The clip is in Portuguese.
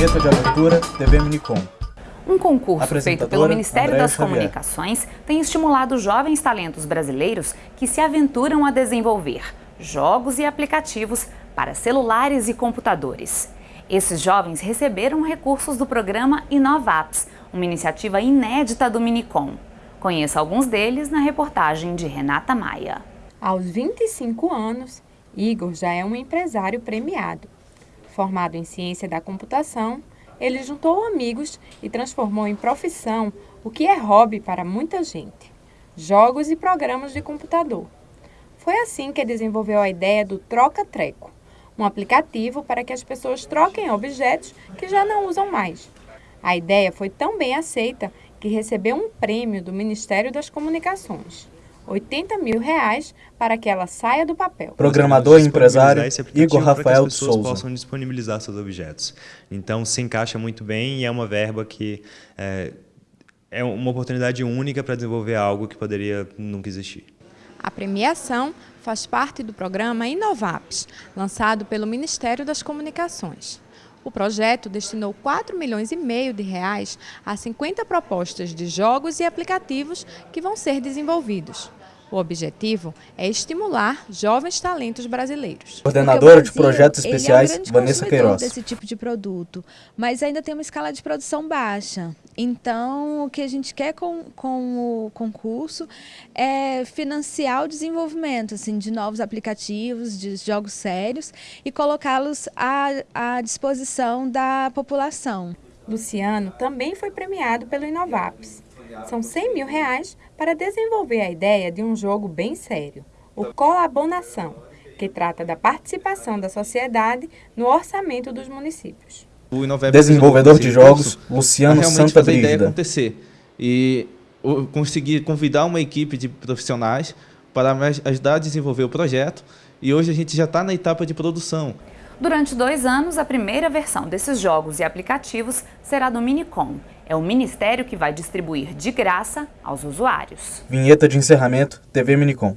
Cultura, TV Minicom. Um concurso feito pelo Ministério Andréa das Xavier. Comunicações tem estimulado jovens talentos brasileiros que se aventuram a desenvolver jogos e aplicativos para celulares e computadores. Esses jovens receberam recursos do programa Inovaps, uma iniciativa inédita do Minicom. Conheça alguns deles na reportagem de Renata Maia. Aos 25 anos, Igor já é um empresário premiado. Formado em ciência da computação, ele juntou amigos e transformou em profissão o que é hobby para muita gente: jogos e programas de computador. Foi assim que desenvolveu a ideia do Troca Treco, um aplicativo para que as pessoas troquem objetos que já não usam mais. A ideia foi tão bem aceita que recebeu um prêmio do Ministério das Comunicações. 80 mil reais para que ela saia do papel. Programador e empresário Igor Rafael de Souza. possam disponibilizar seus objetos. Então, se encaixa muito bem e é uma verba que é, é uma oportunidade única para desenvolver algo que poderia nunca existir. A premiação faz parte do programa Inovaps, lançado pelo Ministério das Comunicações. O projeto destinou 4 milhões e meio de reais a 50 propostas de jogos e aplicativos que vão ser desenvolvidos. O objetivo é estimular jovens talentos brasileiros. Coordenadora de projetos especiais, é um Vanessa Queiroz. desse tipo de produto, mas ainda tem uma escala de produção baixa. Então, o que a gente quer com, com o concurso é financiar o desenvolvimento assim, de novos aplicativos, de jogos sérios e colocá-los à, à disposição da população. Luciano também foi premiado pelo Inovaps. São 100 mil reais para desenvolver a ideia de um jogo bem sério, o Colabonação, que trata da participação da sociedade no orçamento dos municípios. O Desenvolvedor de jogos, Luciano Santa Brígida. ideia acontecer e conseguir convidar uma equipe de profissionais para ajudar a desenvolver o projeto e hoje a gente já está na etapa de produção. Durante dois anos, a primeira versão desses jogos e aplicativos será do Minicom. É o ministério que vai distribuir de graça aos usuários. Vinheta de encerramento, TV Minicom.